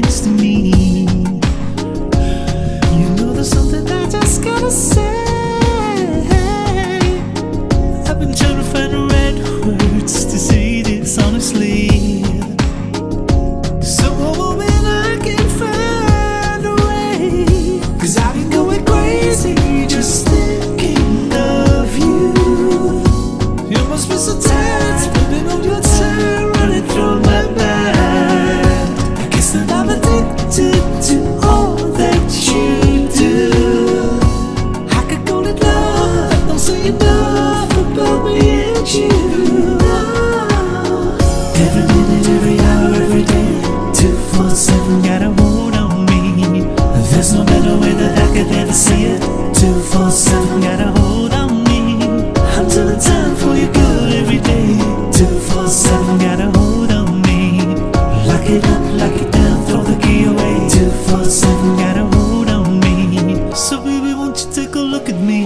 Next to me. Every minute, every hour, every day 247 got a hold on me. There's no better way see it 247 got a hold on me. I'm time for your good every day 247 got a hold on me. Lock it up, lock it down, throw the key away 247 got a hold on me. So baby won't you take a look at me?